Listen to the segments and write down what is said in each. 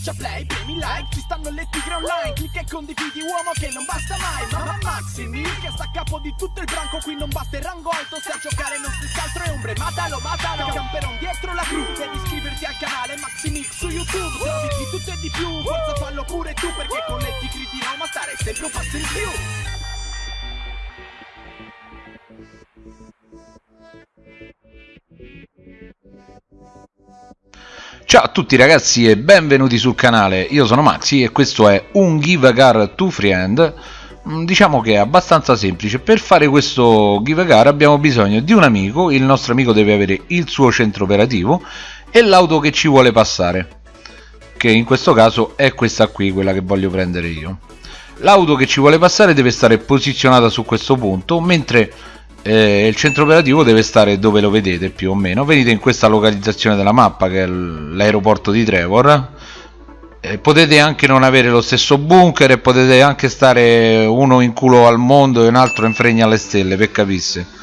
Schiaccia play, premi like, ci stanno le tigre online Clicca e condividi uomo che non basta mai Mamma Maximi che sta a capo di tutto il branco Qui non basta il rango alto, se a giocare non si altro è ombre Matalo, matalo, camperon dietro la cru Devi iscriverti al canale Maximix su YouTube Trovi di tutto e di più, forza fallo pure tu Perché con le tigri di Roma stare sempre un passo in più Ciao a tutti ragazzi e benvenuti sul canale, io sono Maxi e questo è un Give a Car to Friend. Mm, Diciamo che è abbastanza semplice, per fare questo Give a Car abbiamo bisogno di un amico, il nostro amico deve avere il suo centro operativo e l'auto che ci vuole passare Che in questo caso è questa qui, quella che voglio prendere io. L'auto che ci vuole passare deve stare posizionata su questo punto, mentre eh, il centro operativo deve stare dove lo vedete più o meno. Venite in questa localizzazione della mappa che è l'aeroporto di Trevor. Eh, potete anche non avere lo stesso bunker e potete anche stare uno in culo al mondo e un altro in fregna alle stelle per capisse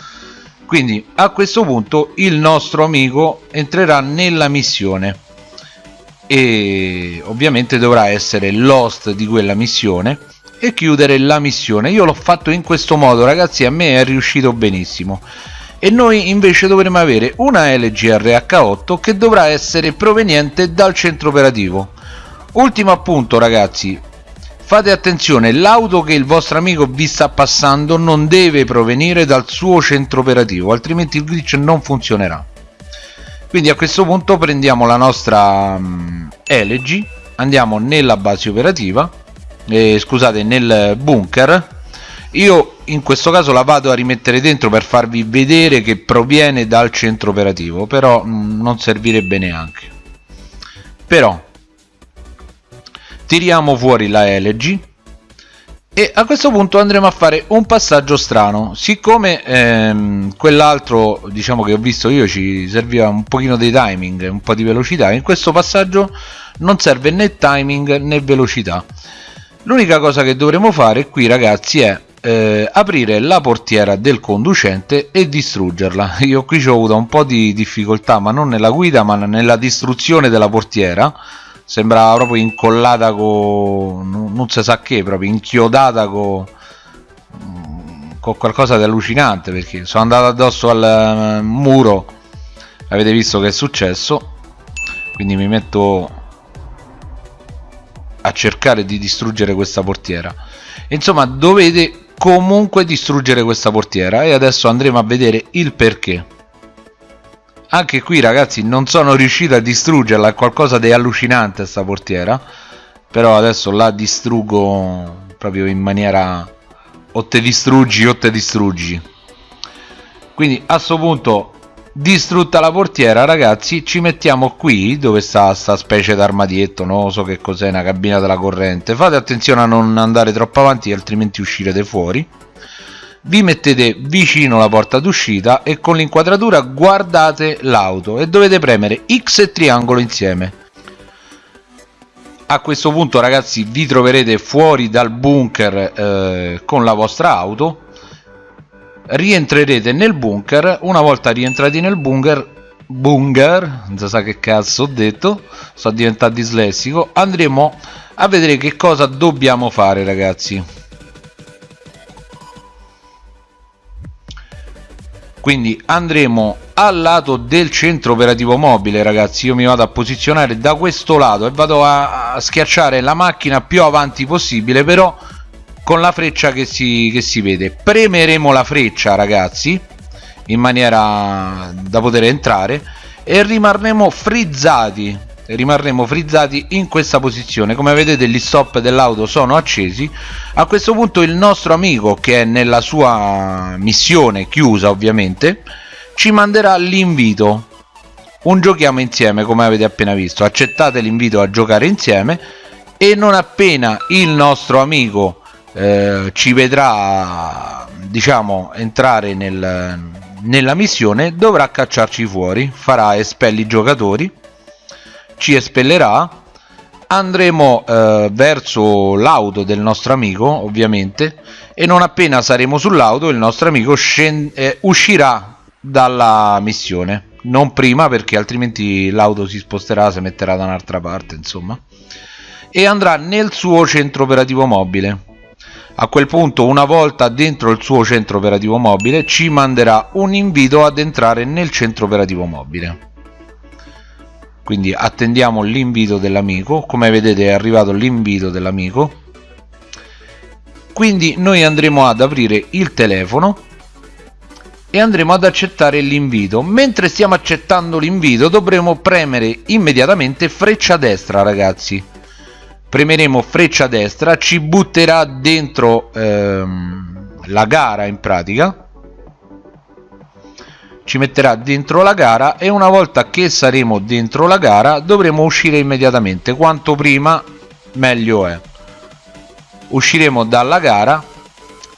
quindi a questo punto il nostro amico entrerà nella missione. E ovviamente dovrà essere l'host di quella missione e chiudere la missione. Io l'ho fatto in questo modo ragazzi a me è riuscito benissimo. E noi invece dovremo avere una LGRH8 che dovrà essere proveniente dal centro operativo. Ultimo appunto ragazzi. Fate attenzione l'auto che il vostro amico vi sta passando non deve provenire dal suo centro operativo altrimenti il glitch non funzionerà. Quindi a questo punto prendiamo la nostra um, LG andiamo nella base operativa eh, scusate nel bunker. Io in questo caso la vado a rimettere dentro per farvi vedere che proviene dal centro operativo però mm, non servirebbe neanche. Però tiriamo fuori la LG e a questo punto andremo a fare un passaggio strano. Siccome ehm, quell'altro diciamo che ho visto io ci serviva un pochino di timing un po' di velocità in questo passaggio non serve né timing né velocità l'unica cosa che dovremo fare qui ragazzi è eh, aprire la portiera del conducente e distruggerla. Io qui ho avuto un po' di difficoltà ma non nella guida ma nella distruzione della portiera. Sembrava proprio incollata con non si sa che proprio inchiodata con con qualcosa di allucinante perché sono andato addosso al muro. Avete visto che è successo? Quindi mi metto a cercare di distruggere questa portiera. Insomma dovete comunque distruggere questa portiera e adesso andremo a vedere il perché. Anche qui ragazzi non sono riuscito a distruggerla è qualcosa di allucinante sta portiera però adesso la distruggo proprio in maniera o te distruggi o te distruggi. Quindi a questo punto distrutta la portiera ragazzi ci mettiamo qui dove sta sta specie d'armadietto non so che cos'è una cabina della corrente. Fate attenzione a non andare troppo avanti altrimenti uscirete fuori. Vi mettete vicino alla porta d'uscita e con l'inquadratura guardate l'auto e dovete premere X e triangolo insieme. A questo punto ragazzi vi troverete fuori dal bunker eh, con la vostra auto rientrerete nel bunker. Una volta rientrati nel bunker bunker non si sa che cazzo ho detto sto diventando dislessico andremo a vedere che cosa dobbiamo fare ragazzi. Quindi andremo al lato del centro operativo mobile ragazzi. Io mi vado a posizionare da questo lato e vado a, a schiacciare la macchina più avanti possibile però con la freccia che si, che si vede. Premeremo la freccia ragazzi in maniera da poter entrare e rimarremo frizzati rimarremo frizzati in questa posizione. Come vedete gli stop dell'auto sono accesi. A questo punto il nostro amico che è nella sua missione chiusa ovviamente ci manderà l'invito. Un giochiamo insieme come avete appena visto. Accettate l'invito a giocare insieme. E non appena il nostro amico eh, ci vedrà diciamo entrare nel, nella missione dovrà cacciarci fuori farà espelli giocatori ci espellerà andremo eh, verso l'auto del nostro amico ovviamente e non appena saremo sull'auto il nostro amico eh, uscirà dalla missione non prima perché altrimenti l'auto si sposterà, si metterà da un'altra parte, insomma, e andrà nel suo centro operativo mobile. A quel punto, una volta dentro il suo centro operativo mobile, ci manderà un invito ad entrare nel centro operativo mobile. Quindi attendiamo l'invito dell'amico, come vedete è arrivato l'invito dell'amico. Quindi noi andremo ad aprire il telefono e andremo ad accettare l'invito mentre stiamo accettando l'invito dovremo premere immediatamente freccia destra ragazzi premeremo freccia destra ci butterà dentro ehm, la gara in pratica. Ci metterà dentro la gara e una volta che saremo dentro la gara dovremo uscire immediatamente. Quanto prima meglio è. Usciremo dalla gara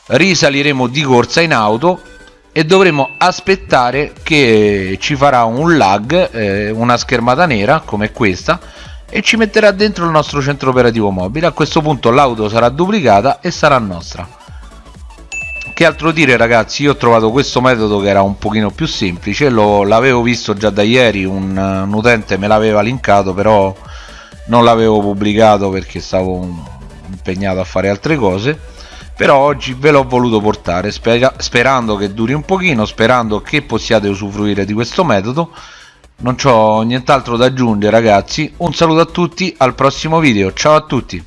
risaliremo di corsa in auto e dovremo aspettare che ci farà un lag, eh, una schermata nera come questa e ci metterà dentro il nostro centro operativo mobile. A questo punto l'auto sarà duplicata e sarà nostra. Che altro dire ragazzi, io ho trovato questo metodo che era un pochino più semplice, l'avevo visto già da ieri, un, un utente me l'aveva linkato però non l'avevo pubblicato perché stavo impegnato a fare altre cose però oggi ve l'ho voluto portare sperando che duri un pochino sperando che possiate usufruire di questo metodo non ho nient'altro da aggiungere ragazzi. Un saluto a tutti al prossimo video. Ciao a tutti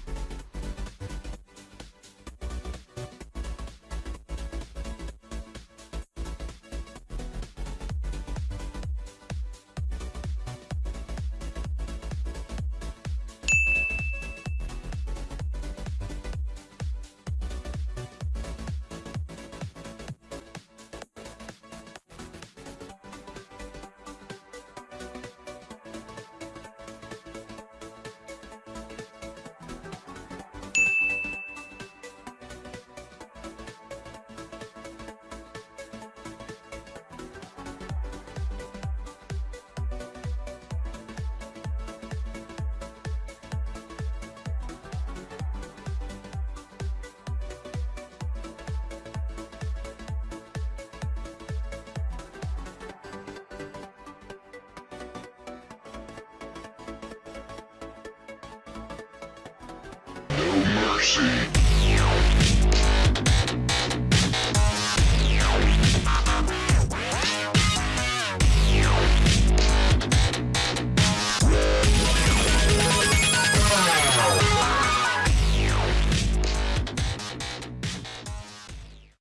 mercy.